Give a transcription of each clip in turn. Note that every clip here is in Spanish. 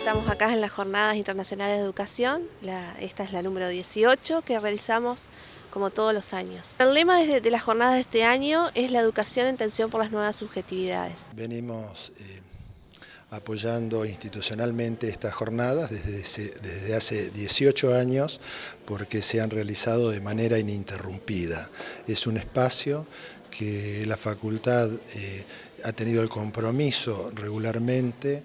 Estamos acá en las Jornadas Internacionales de Educación, esta es la número 18 que realizamos como todos los años. El lema de, las jornadas de este año es la educación en tensión por las nuevas subjetividades. Venimos eh, apoyando institucionalmente estas jornadas desde, hace 18 años porque se han realizado de manera ininterrumpida. Es un espacio que la facultad eh, ha tenido el compromiso regularmente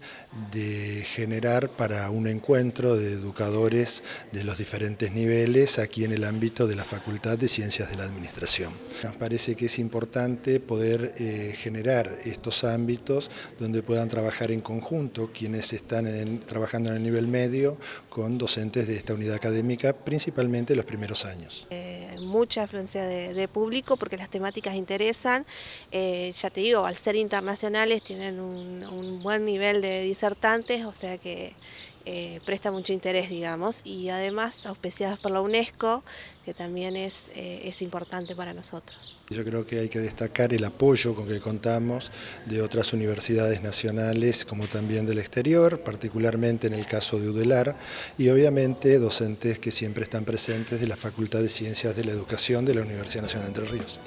de generar para un encuentro de educadores de los diferentes niveles aquí en el ámbito de la Facultad de Ciencias de la Administración. Nos parece que es importante poder eh, generar estos ámbitos donde puedan trabajar en conjunto quienes están trabajando en el nivel medio con docentes de esta unidad académica, principalmente los primeros años. Eh, mucha afluencia de, público porque las temáticas eh, ya te digo, al ser internacionales tienen un, buen nivel de disertantes, o sea que eh, presta mucho interés, digamos, y además auspiciadas por la UNESCO, que también es, eh, es importante para nosotros. Yo creo que hay que destacar el apoyo con que contamos de otras universidades nacionales como también del exterior, particularmente en el caso de UDELAR, y obviamente docentes que siempre están presentes de la Facultad de Ciencias de la Educación de la Universidad Nacional de Entre Ríos.